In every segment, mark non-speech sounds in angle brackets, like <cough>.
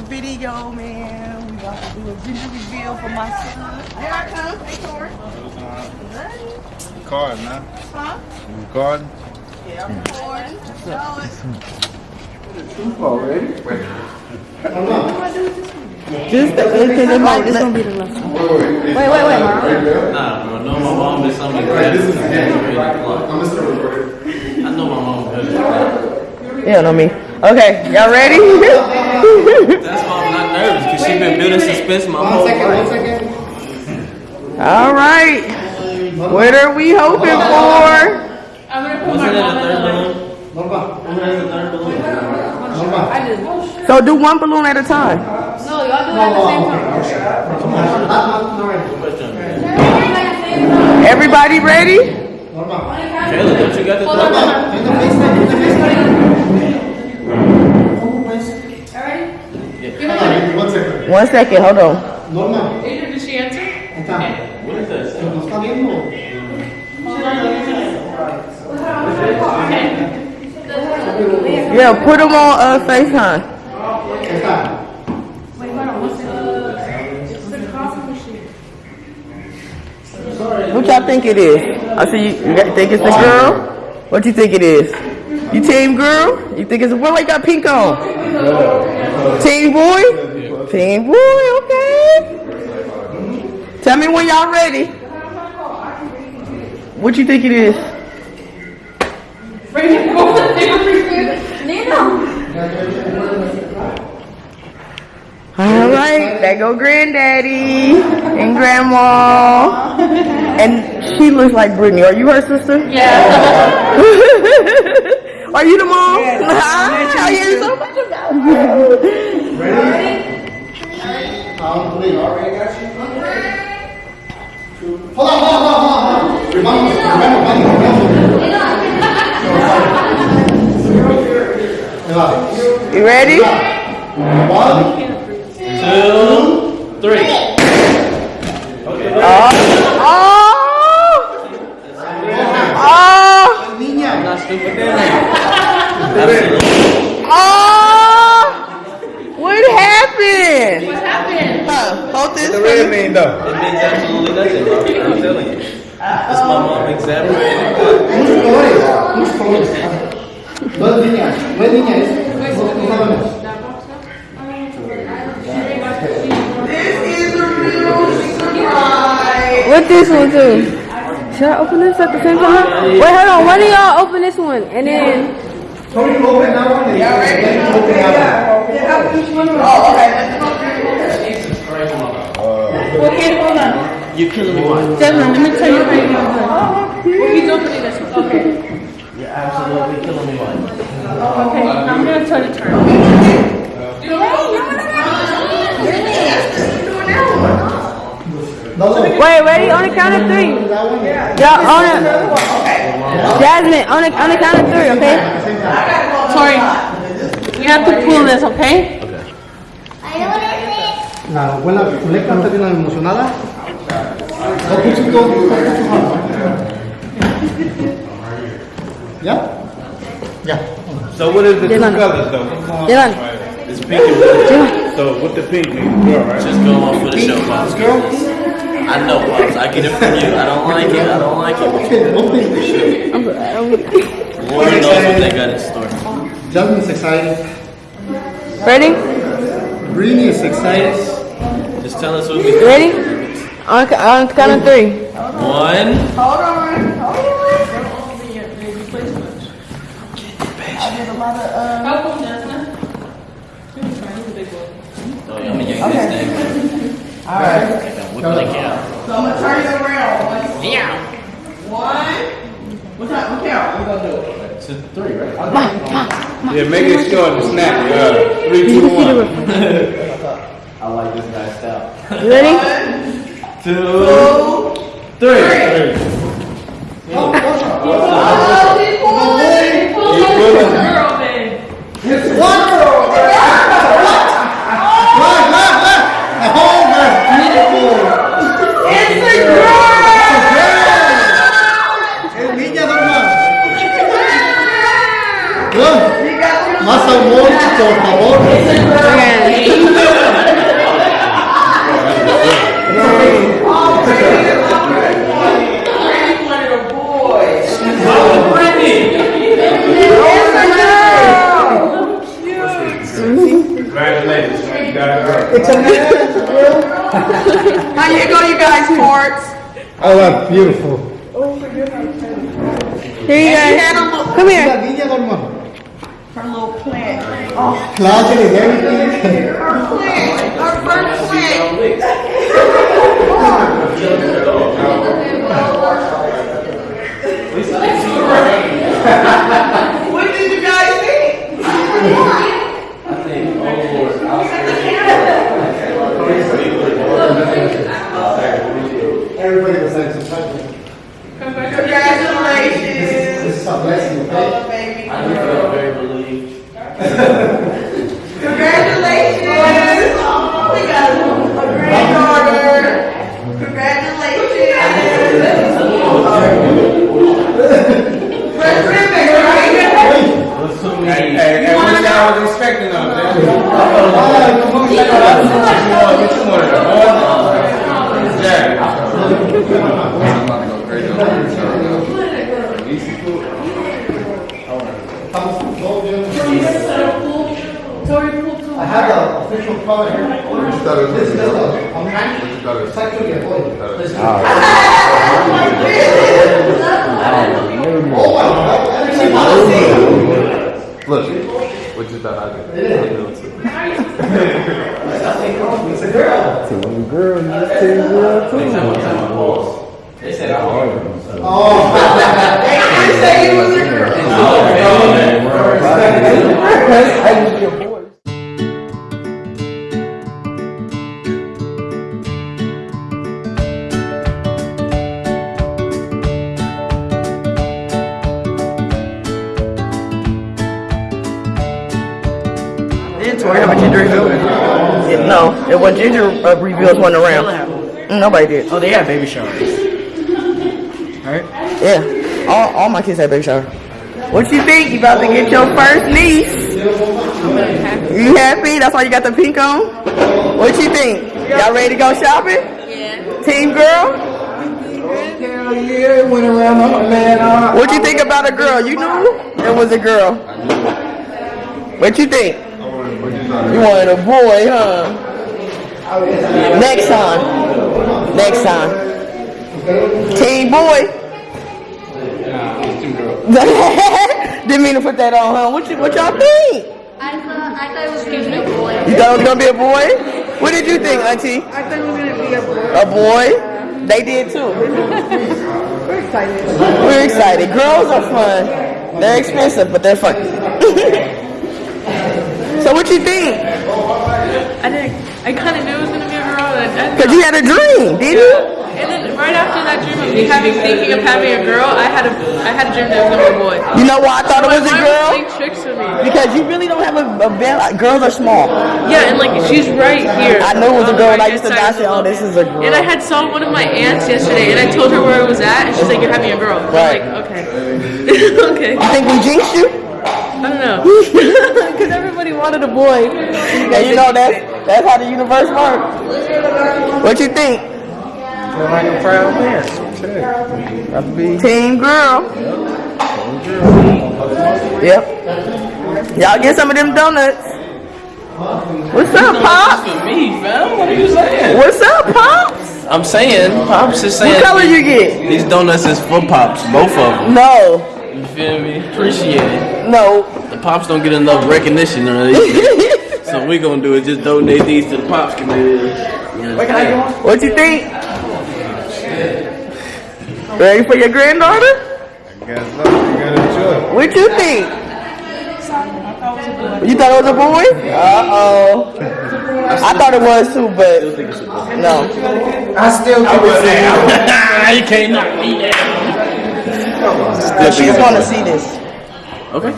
another video, man. We about to do a gender reveal for my son. Here I come. Hey, Tori. Card, man. Huh? You recording? Yeah, I'm recording. Show it. Already? Just the because it might. This gonna be the last one. Wait, wait, wait. Nah, bro. No, my mom is something like this. Is I'm still recording. I know my mom is. You don't know me. Okay, y'all ready? That's why I'm not nervous, because she's been building suspense my whole life. All right. What are we hoping for? Wasn't that a third balloon? Wasn't that a third balloon? So do one balloon at a time. No, y'all do it at the same time. Everybody ready? don't you got the third balloon? One second. One second. Hold on. Adrian, did she answer? What is that? Yeah, put them on uh, FaceTime. Wait, hold on one second. It's the coffee machine. What y'all think it is? I see you, you think it's the girl? What do you think it is? You team girl? You think it's what? Like got pink on? Team boy? Team boy. Okay. Tell me when y'all ready. What you think it is? All right, there go granddaddy and grandma. And she looks like Brittany. Are you her sister? Yeah. <laughs> Are you the mom? <laughs> Ah, I hear so much about you. Count three. Already got you? Hold on, hold on, hold on, hold on. Remember, remember, remember. You ready? One, Two, three. Oh! Oh! oh. oh. niña. Not. Absolutely. Oh! What happened? What happened? Huh, hold this What for the red mean though? It means absolutely nothing, bro. I'm telling you. It's my mom exaggerating. Muchos colores, muchos colores. Dos niñas, dos niñas. Dos jóvenes. This is a real surprise. What this one too? Should I open this at the same time? Wait, hold on. One of y'all open this one, and then Tony, you open that one. and then you open that Oh, okay. Jesus Christ, mother. Okay, hold on. You're killing me. Why? Devin, let me tell you how you're gonna do it. He's opening this one. Okay. You're absolutely killing me. Why? Okay, I'm gonna tell you to turn. one. No, no. wait, ready? On the count of three. Y'all on it. Jasmine, on the on the count of three, okay? Tori, We have to pull this, okay? La abuela Zuleika está bien emocionada. Dos cuchitos, dos cuchitos. ¿Ya? Ya. So what is the two Dylan. colors though? What's going on Dylan. right here? It's pink and blue. So what the pink mean? Girl, right? Just go on for the show, Pops. I know, Pops. I get it from you. I don't like it. I don't like it. Okay, no thing. Lord knows what they got in store. Jasmine's excited. Ready? Greenie is excited. Just tell us what we Ready? On the on the count of three. One. Hold on. Hold on. I did a lot of, uh, How come Jasmine? Oh, yeah, I'm gonna yank this thing. all right. Whip it like yeah. So I'm gonna turn it around. Yeah. One. What time? What count? We gonna do it? It's a three, right? Yeah, make it short and snap. Uh, three, two, one. I like this guy's style. You ready? Two, three. Girl, babe. One girl. Right, right, right. Oh, that's beautiful. It's a girl. Es niña, normal. Good. You got Más amor, por favor. Congratulations, man. You got it right. It's a man. How you go, you guys, Forts? Oh, that's beautiful. Here you Had go. Come here. La niña, hermano. her little plant. Closet and everything. Plant, her first plant. <laughs> <laughs> <laughs> What did you guys think? Everybody was like, surprised. Congratulations. This is a blessing, okay? baby. I feel very relieved. Congratulations! Oh, we got a granddaughter. Congratulations! Red ribbon, right? Hey, hey, hey, what y'all was expecting of them? ¿cómo está? What you wanted, boy? Yeah. I have an official card here. This is a, I'm it's actually a boy. Oh my God, I didn't want to see. Look, what you thought I did? I knew it too. It's a girl. They said I was. Oh. I say you was a girl. Oh, didn't Tori have a ginger reveal? Yeah, no, it was ginger uh, reveals went around. Mm, Nobody did. Oh, they had baby showers. Right? Yeah, all, all my kids had baby shower. What you think? You about to get your first niece? You happy? That's why you got the pink on? What you think? Y'all ready to go shopping? Yeah. Team girl? Hell yeah, went around, man. uh, What you think about a girl? You knew it was a girl. What you think? You wanted a boy, huh? Next time. Next time. Team boy. <laughs> Didn't mean to put that on, huh? What you what y'all think? I thought, I thought it was gonna be a boy. You thought it was gonna be a boy? What did you think, Auntie? I thought it was gonna be a boy. A boy? They did too. <laughs> We're excited. We're excited. Girls are fun. They're expensive, but they're fun. <laughs> so what you think? I didn't. I kind of knew it was gonna be a girl, and, and, Cause you had a dream, did you? and then right after that dream of me having thinking of having a girl, I had a I had a dream that was gonna be a boy. You know why I thought it was a girl? tricks with me? Because you really don't have a, a. Like, girls are small. Yeah, and like she's right here. I knew it was a girl, and I used to die say, "Oh, this is a girl." And I had saw one of my aunts yesterday, and I told her where it was at, and she's like, "You're having a girl." I'm Right. like, okay, <laughs> okay. You think we jinxed you? I don't know. <laughs> Because everybody wanted a boy, and you know that's that's how the universe works. What you think? like a proud man. Got be. Team girl. Yep. Y'all get some of them donuts. What's up, Pops? for me, fam. What are you saying? What's up, Pops? I'm saying, Pops is saying. What saying. color you get? These donuts is for Pops, both of them. No, You feel me? Appreciate it. no. The Pops don't get enough recognition on these. <laughs> so we gonna do is just donate these to the Pops community. You understand? What you think? Ready for your granddaughter? I guess so. You gotta enjoy. What you think? You thought it was a boy? Uh oh. <laughs> I thought it was too, but no. I still think it's <laughs> you can't knock me down. But she's gonna see this. Okay.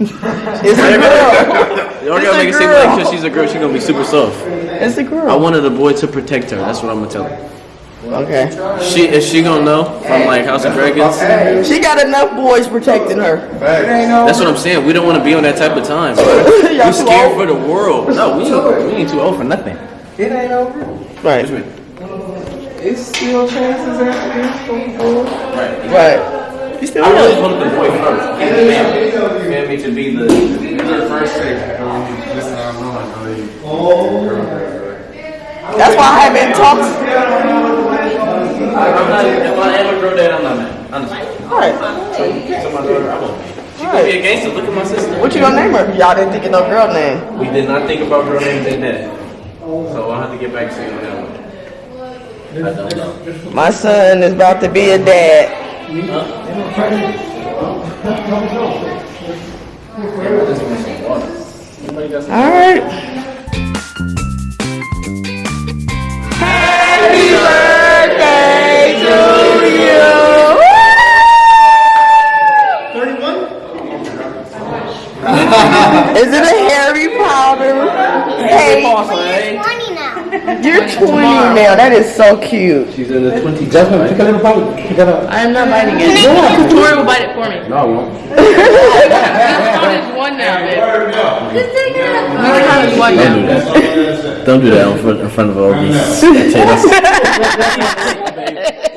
It's a girl. Y'all It's gotta make it seem like because she's a girl, she's gonna be super soft. It's a girl. I wanted a boy to protect her. That's what I'm gonna tell her. Okay. She is she gonna know from like House of Dragons? She got enough boys protecting her. That's what I'm saying. We don't want to be on that type of time. Bro. <laughs> Y'all We too scared for the world. No, we ain't, we ain't too old for nothing. It ain't over. Right. What you mean? It's still chances out there. Right. You still I really young. wanted the boy first. And the family. Family to be the, the first thing. Oh. That's why I haven't talked. I'm not, if I am a girl dad, I'm not mad. Honestly. Alright. So my daughter, I won't be. She could be a gangster. Look at my sister. What you gonna name her? Y'all didn't think of no girl name. We did not think about girl names in that. So I'll have to get back to you on that one. My son is about to be a dad. Alright. Happy 20 now. That is so cute. She's in the 20s. Jasmine, take a little bite. Pick it up. I am not biting it. Tori will bite it for me. No, I won't. <laughs> This count is one now, babe. Just take it out. This count is one Don't do now. that. Don't do that in front, in front of all these. I tell you, that's-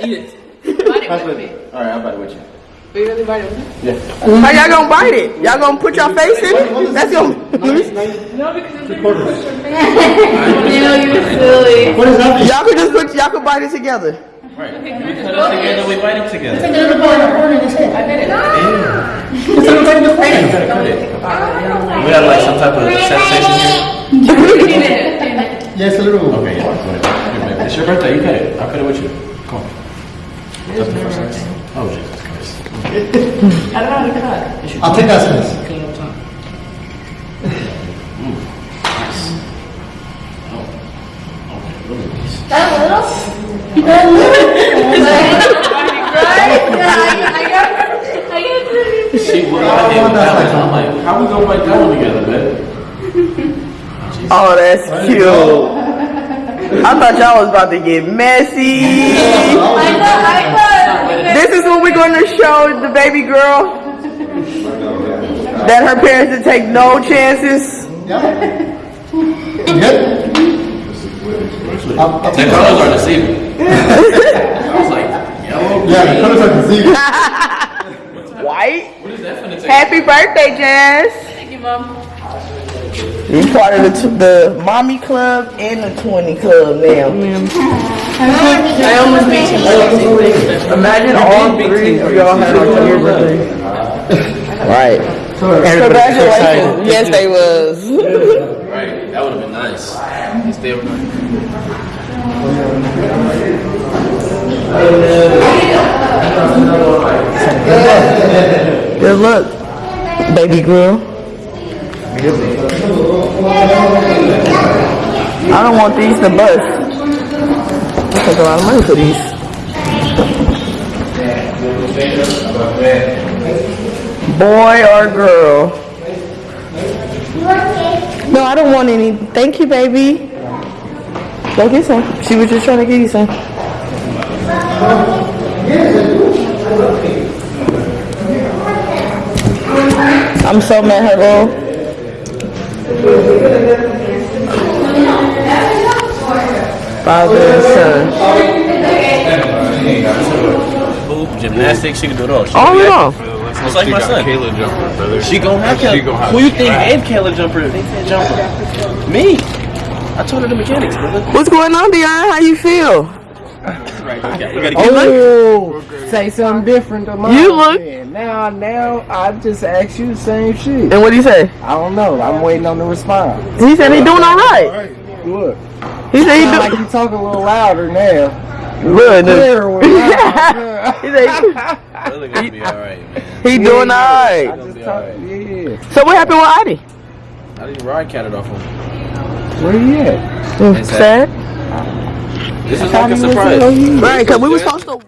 Eat it. Bite it with me. All right, I'll bite it with you. Will you really bite it with y'all gonna bite it? Y'all gonna put your face in it? That's gonna. No, because it's in Neil, You're silly. What is that? y'all could just put. Y'all could bite it together. Right. We cut it together, we bite it together. We have like some type of sensation here. Yes, a little. Okay, yeah. Go ahead. Here, baby. It's your birthday. You cut it. I'll cut it with you. Come on. That's the first slice. Oh, Jesus Christ. I'll take that slice. She will not hit that one. I'm like, how we gonna bite that one together, man? Oh, oh that's cute. I thought y'all was about to get messy. <laughs> This is what we're going to show the baby girl. That her parents did take no chances. Yeah. Good? I'll, I'll The take colors are deceiving. I was like, yellow. Yeah, the colors are deceiving. <laughs> White. What is that finna take? Happy birthday, Jazz. Thank you, Mom. You're part of the, the mommy club and the 20 club now. I almost beat him. Imagine all three of y'all had a your birthday. Right. Congratulations. Yes, they was. Right. That would have been nice. Stay overnight. Good luck, baby girl. I don't want these to bust. I take a lot of money for these. Boy or girl? No, I don't want any. Thank you, baby. Go get some. She was just trying to get you some. I'm so mad her little. Father and son. Hoop, gymnastics, she can do it all. She Oh can be no. active. Just like my son. Kayla jumper, brother. She gon' have She Kayla. gon' have Who you think gave Kayla jumper? They said jumper. Me. I told her the mechanics, brother. What's going on, Dion? How you feel? Right, we gotta, we gotta get Oh, say something different to mine. You look- then. Now, now, I just asked you the same shit. And what do you say? I don't know. I'm waiting on the response. He said he doing all right. Look, He said he sound like doing you talk a little louder now. good. Clearer with <laughs> loud. he said Brother gonna be alright, man. he doing all I right. just yeah. So what happened with Adi? I didn't ride catted off him. Where you at? Sad. This is like a surprise. Right, cause we was supposed to.